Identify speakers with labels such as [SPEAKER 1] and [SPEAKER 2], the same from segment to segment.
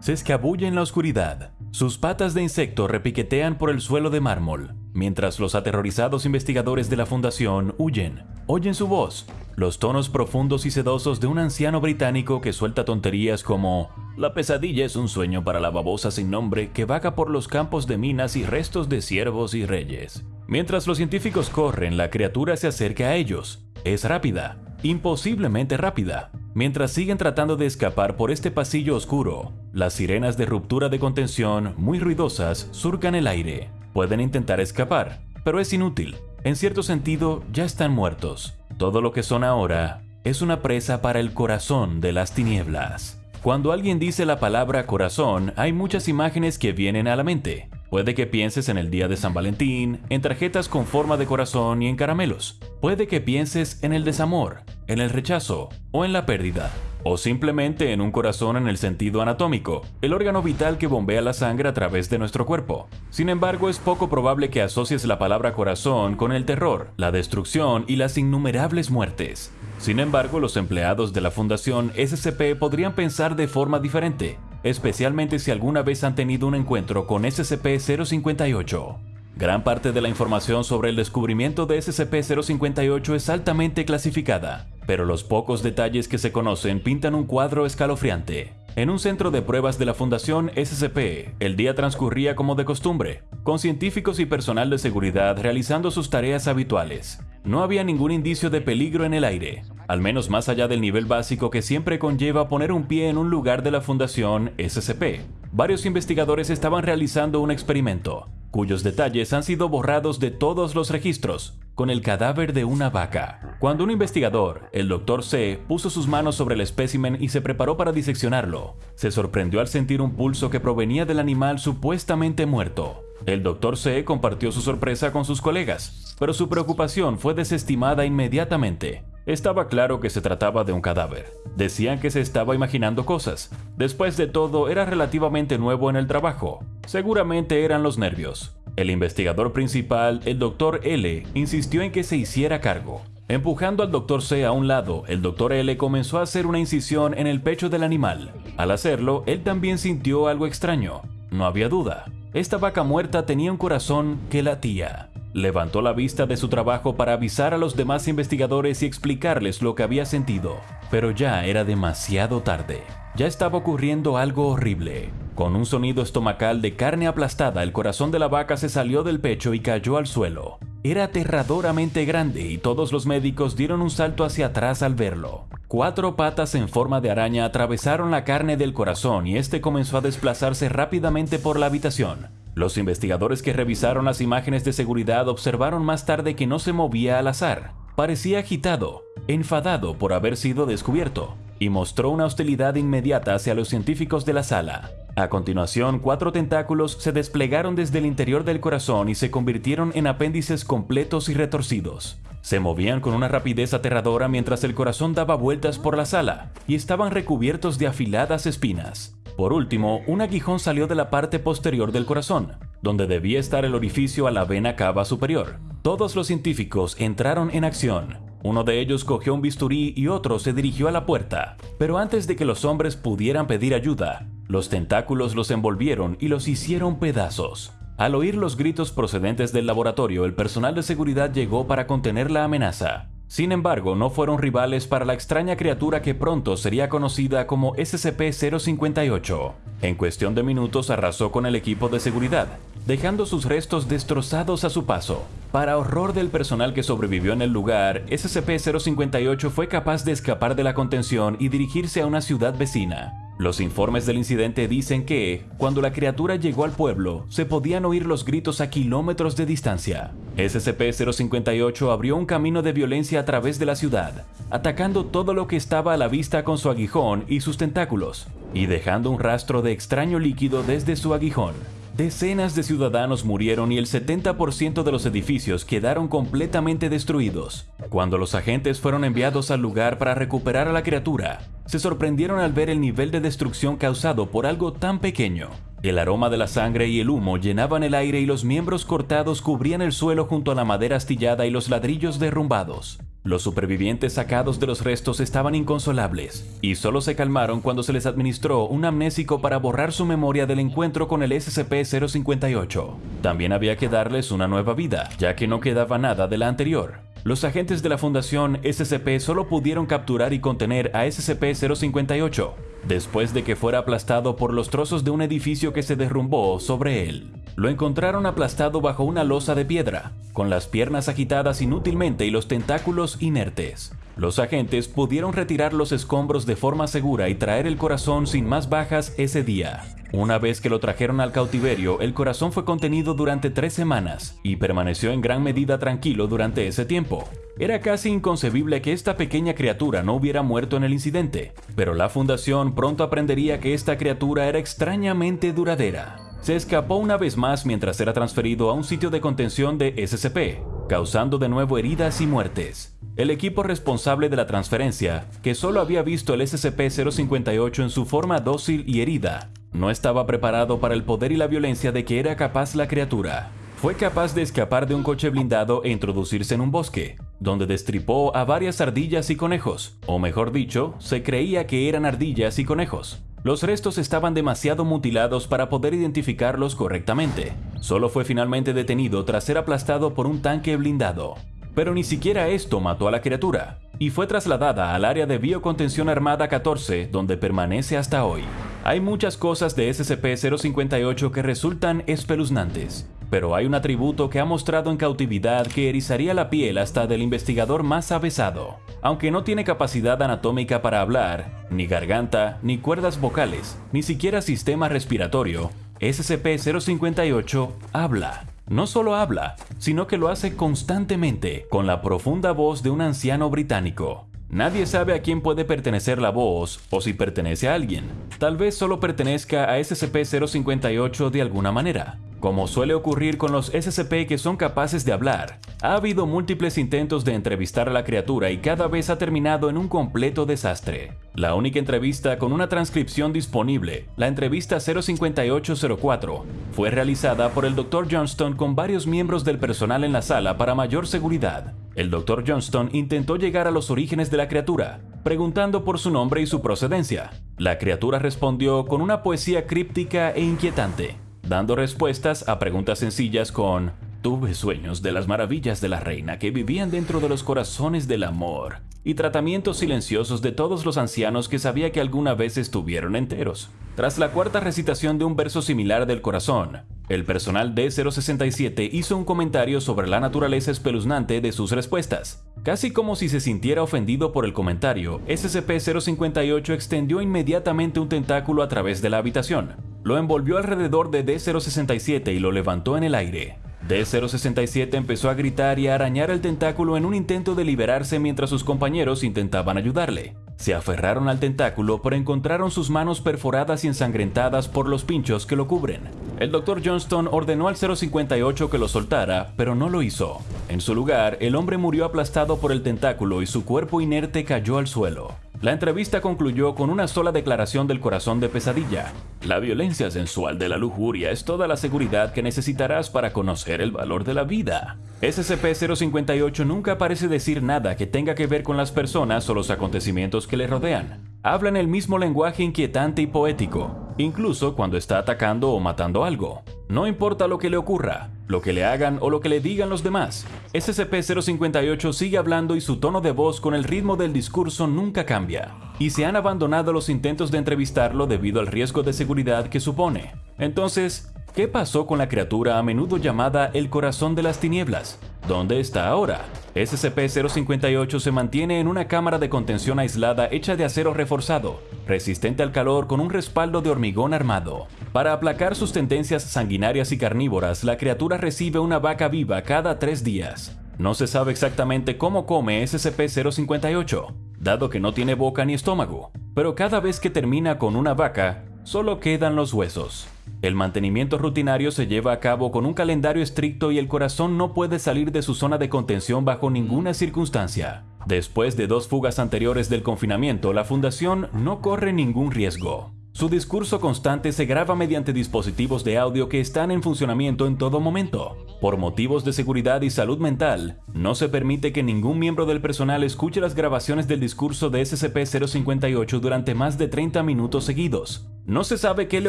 [SPEAKER 1] Se escabulle en la oscuridad. Sus patas de insecto repiquetean por el suelo de mármol, mientras los aterrorizados investigadores de la fundación huyen. Oyen su voz, los tonos profundos y sedosos de un anciano británico que suelta tonterías como La pesadilla es un sueño para la babosa sin nombre que vaga por los campos de minas y restos de siervos y reyes. Mientras los científicos corren, la criatura se acerca a ellos. Es rápida, imposiblemente rápida. Mientras siguen tratando de escapar por este pasillo oscuro, las sirenas de ruptura de contención, muy ruidosas, surcan el aire. Pueden intentar escapar, pero es inútil. En cierto sentido, ya están muertos. Todo lo que son ahora es una presa para el corazón de las tinieblas. Cuando alguien dice la palabra corazón, hay muchas imágenes que vienen a la mente. Puede que pienses en el día de San Valentín, en tarjetas con forma de corazón y en caramelos. Puede que pienses en el desamor, en el rechazo o en la pérdida. O simplemente en un corazón en el sentido anatómico, el órgano vital que bombea la sangre a través de nuestro cuerpo. Sin embargo, es poco probable que asocies la palabra corazón con el terror, la destrucción y las innumerables muertes. Sin embargo, los empleados de la Fundación SCP podrían pensar de forma diferente especialmente si alguna vez han tenido un encuentro con SCP-058. Gran parte de la información sobre el descubrimiento de SCP-058 es altamente clasificada, pero los pocos detalles que se conocen pintan un cuadro escalofriante. En un centro de pruebas de la Fundación SCP, el día transcurría como de costumbre, con científicos y personal de seguridad realizando sus tareas habituales. No había ningún indicio de peligro en el aire, al menos más allá del nivel básico que siempre conlleva poner un pie en un lugar de la Fundación SCP. Varios investigadores estaban realizando un experimento, cuyos detalles han sido borrados de todos los registros, con el cadáver de una vaca. Cuando un investigador, el Dr. C, puso sus manos sobre el espécimen y se preparó para diseccionarlo, se sorprendió al sentir un pulso que provenía del animal supuestamente muerto. El Dr. C compartió su sorpresa con sus colegas, pero su preocupación fue desestimada inmediatamente. Estaba claro que se trataba de un cadáver. Decían que se estaba imaginando cosas. Después de todo, era relativamente nuevo en el trabajo. Seguramente eran los nervios. El investigador principal, el Dr. L, insistió en que se hiciera cargo. Empujando al Dr. C a un lado, el Dr. L comenzó a hacer una incisión en el pecho del animal. Al hacerlo, él también sintió algo extraño. No había duda. Esta vaca muerta tenía un corazón que latía. Levantó la vista de su trabajo para avisar a los demás investigadores y explicarles lo que había sentido, pero ya era demasiado tarde. Ya estaba ocurriendo algo horrible. Con un sonido estomacal de carne aplastada, el corazón de la vaca se salió del pecho y cayó al suelo. Era aterradoramente grande y todos los médicos dieron un salto hacia atrás al verlo. Cuatro patas en forma de araña atravesaron la carne del corazón y este comenzó a desplazarse rápidamente por la habitación. Los investigadores que revisaron las imágenes de seguridad observaron más tarde que no se movía al azar. Parecía agitado, enfadado por haber sido descubierto, y mostró una hostilidad inmediata hacia los científicos de la sala. A continuación, cuatro tentáculos se desplegaron desde el interior del corazón y se convirtieron en apéndices completos y retorcidos. Se movían con una rapidez aterradora mientras el corazón daba vueltas por la sala y estaban recubiertos de afiladas espinas. Por último, un aguijón salió de la parte posterior del corazón, donde debía estar el orificio a la vena cava superior. Todos los científicos entraron en acción. Uno de ellos cogió un bisturí y otro se dirigió a la puerta. Pero antes de que los hombres pudieran pedir ayuda, los tentáculos los envolvieron y los hicieron pedazos. Al oír los gritos procedentes del laboratorio, el personal de seguridad llegó para contener la amenaza. Sin embargo, no fueron rivales para la extraña criatura que pronto sería conocida como SCP-058. En cuestión de minutos arrasó con el equipo de seguridad, dejando sus restos destrozados a su paso. Para horror del personal que sobrevivió en el lugar, SCP-058 fue capaz de escapar de la contención y dirigirse a una ciudad vecina. Los informes del incidente dicen que, cuando la criatura llegó al pueblo, se podían oír los gritos a kilómetros de distancia. SCP-058 abrió un camino de violencia a través de la ciudad, atacando todo lo que estaba a la vista con su aguijón y sus tentáculos, y dejando un rastro de extraño líquido desde su aguijón. Decenas de ciudadanos murieron y el 70% de los edificios quedaron completamente destruidos. Cuando los agentes fueron enviados al lugar para recuperar a la criatura, se sorprendieron al ver el nivel de destrucción causado por algo tan pequeño. El aroma de la sangre y el humo llenaban el aire y los miembros cortados cubrían el suelo junto a la madera astillada y los ladrillos derrumbados. Los supervivientes sacados de los restos estaban inconsolables y solo se calmaron cuando se les administró un amnésico para borrar su memoria del encuentro con el SCP-058. También había que darles una nueva vida, ya que no quedaba nada de la anterior. Los agentes de la Fundación SCP solo pudieron capturar y contener a SCP-058, después de que fuera aplastado por los trozos de un edificio que se derrumbó sobre él. Lo encontraron aplastado bajo una losa de piedra, con las piernas agitadas inútilmente y los tentáculos inertes. Los agentes pudieron retirar los escombros de forma segura y traer el corazón sin más bajas ese día. Una vez que lo trajeron al cautiverio, el corazón fue contenido durante tres semanas y permaneció en gran medida tranquilo durante ese tiempo. Era casi inconcebible que esta pequeña criatura no hubiera muerto en el incidente, pero la fundación pronto aprendería que esta criatura era extrañamente duradera se escapó una vez más mientras era transferido a un sitio de contención de SCP, causando de nuevo heridas y muertes. El equipo responsable de la transferencia, que solo había visto el SCP-058 en su forma dócil y herida, no estaba preparado para el poder y la violencia de que era capaz la criatura. Fue capaz de escapar de un coche blindado e introducirse en un bosque, donde destripó a varias ardillas y conejos, o mejor dicho, se creía que eran ardillas y conejos. Los restos estaban demasiado mutilados para poder identificarlos correctamente. Solo fue finalmente detenido tras ser aplastado por un tanque blindado. Pero ni siquiera esto mató a la criatura, y fue trasladada al área de biocontención armada 14, donde permanece hasta hoy. Hay muchas cosas de SCP-058 que resultan espeluznantes, pero hay un atributo que ha mostrado en cautividad que erizaría la piel hasta del investigador más avesado. Aunque no tiene capacidad anatómica para hablar, ni garganta, ni cuerdas vocales, ni siquiera sistema respiratorio, SCP-058 habla. No solo habla, sino que lo hace constantemente, con la profunda voz de un anciano británico. Nadie sabe a quién puede pertenecer la voz o si pertenece a alguien. Tal vez solo pertenezca a SCP-058 de alguna manera. Como suele ocurrir con los SCP que son capaces de hablar, ha habido múltiples intentos de entrevistar a la criatura y cada vez ha terminado en un completo desastre. La única entrevista con una transcripción disponible, la entrevista 05804, fue realizada por el Dr. Johnston con varios miembros del personal en la sala para mayor seguridad. El Dr. Johnston intentó llegar a los orígenes de la criatura, preguntando por su nombre y su procedencia. La criatura respondió con una poesía críptica e inquietante dando respuestas a preguntas sencillas con Tuve sueños de las maravillas de la reina que vivían dentro de los corazones del amor y tratamientos silenciosos de todos los ancianos que sabía que alguna vez estuvieron enteros. Tras la cuarta recitación de un verso similar del corazón, el personal D067 hizo un comentario sobre la naturaleza espeluznante de sus respuestas. Casi como si se sintiera ofendido por el comentario, SCP-058 extendió inmediatamente un tentáculo a través de la habitación. Lo envolvió alrededor de D067 y lo levantó en el aire. D067 empezó a gritar y a arañar el tentáculo en un intento de liberarse mientras sus compañeros intentaban ayudarle. Se aferraron al tentáculo pero encontraron sus manos perforadas y ensangrentadas por los pinchos que lo cubren. El Dr. Johnston ordenó al 058 que lo soltara, pero no lo hizo. En su lugar, el hombre murió aplastado por el tentáculo y su cuerpo inerte cayó al suelo. La entrevista concluyó con una sola declaración del corazón de pesadilla. La violencia sensual de la lujuria es toda la seguridad que necesitarás para conocer el valor de la vida. SCP-058 nunca parece decir nada que tenga que ver con las personas o los acontecimientos que le rodean. Habla en el mismo lenguaje inquietante y poético, incluso cuando está atacando o matando algo. No importa lo que le ocurra, lo que le hagan o lo que le digan los demás. SCP-058 sigue hablando y su tono de voz con el ritmo del discurso nunca cambia. Y se han abandonado los intentos de entrevistarlo debido al riesgo de seguridad que supone. Entonces, ¿Qué pasó con la criatura a menudo llamada el corazón de las tinieblas? ¿Dónde está ahora? SCP-058 se mantiene en una cámara de contención aislada hecha de acero reforzado, resistente al calor con un respaldo de hormigón armado. Para aplacar sus tendencias sanguinarias y carnívoras, la criatura recibe una vaca viva cada tres días. No se sabe exactamente cómo come SCP-058, dado que no tiene boca ni estómago, pero cada vez que termina con una vaca, solo quedan los huesos. El mantenimiento rutinario se lleva a cabo con un calendario estricto y el corazón no puede salir de su zona de contención bajo ninguna circunstancia. Después de dos fugas anteriores del confinamiento, la fundación no corre ningún riesgo. Su discurso constante se graba mediante dispositivos de audio que están en funcionamiento en todo momento. Por motivos de seguridad y salud mental, no se permite que ningún miembro del personal escuche las grabaciones del discurso de SCP-058 durante más de 30 minutos seguidos. No se sabe qué le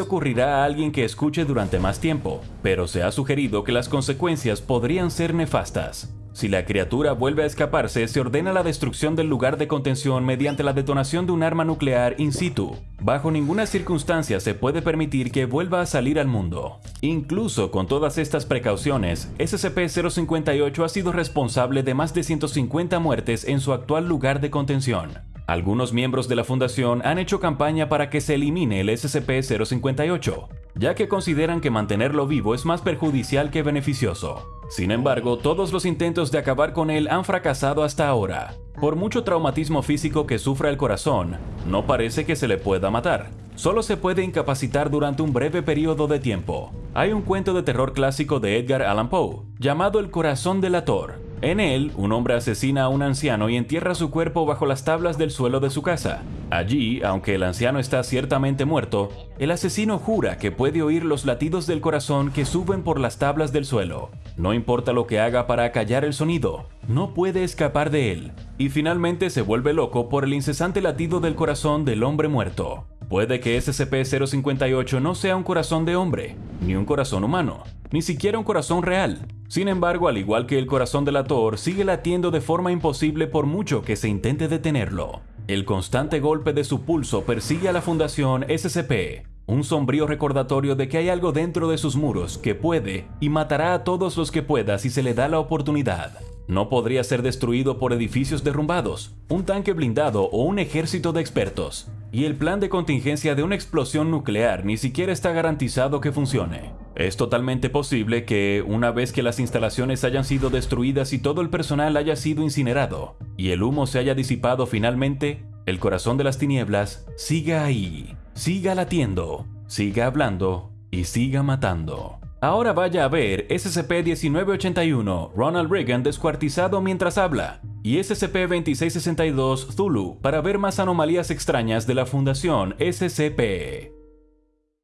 [SPEAKER 1] ocurrirá a alguien que escuche durante más tiempo, pero se ha sugerido que las consecuencias podrían ser nefastas. Si la criatura vuelve a escaparse, se ordena la destrucción del lugar de contención mediante la detonación de un arma nuclear in situ. Bajo ninguna circunstancia se puede permitir que vuelva a salir al mundo. Incluso con todas estas precauciones, SCP-058 ha sido responsable de más de 150 muertes en su actual lugar de contención. Algunos miembros de la Fundación han hecho campaña para que se elimine el SCP-058, ya que consideran que mantenerlo vivo es más perjudicial que beneficioso. Sin embargo, todos los intentos de acabar con él han fracasado hasta ahora. Por mucho traumatismo físico que sufra el corazón, no parece que se le pueda matar. Solo se puede incapacitar durante un breve periodo de tiempo. Hay un cuento de terror clásico de Edgar Allan Poe, llamado El corazón delator, en él, un hombre asesina a un anciano y entierra su cuerpo bajo las tablas del suelo de su casa. Allí, aunque el anciano está ciertamente muerto, el asesino jura que puede oír los latidos del corazón que suben por las tablas del suelo. No importa lo que haga para acallar el sonido, no puede escapar de él. Y finalmente se vuelve loco por el incesante latido del corazón del hombre muerto. Puede que SCP-058 no sea un corazón de hombre, ni un corazón humano, ni siquiera un corazón real. Sin embargo, al igual que el corazón del ator, sigue latiendo de forma imposible por mucho que se intente detenerlo. El constante golpe de su pulso persigue a la Fundación SCP, un sombrío recordatorio de que hay algo dentro de sus muros que puede y matará a todos los que pueda si se le da la oportunidad. No podría ser destruido por edificios derrumbados, un tanque blindado o un ejército de expertos. Y el plan de contingencia de una explosión nuclear ni siquiera está garantizado que funcione. Es totalmente posible que, una vez que las instalaciones hayan sido destruidas y todo el personal haya sido incinerado, y el humo se haya disipado finalmente, el corazón de las tinieblas siga ahí, siga latiendo, siga hablando y siga matando. Ahora vaya a ver SCP-1981, Ronald Reagan descuartizado mientras habla, y SCP-2662, Zulu, para ver más anomalías extrañas de la Fundación SCP.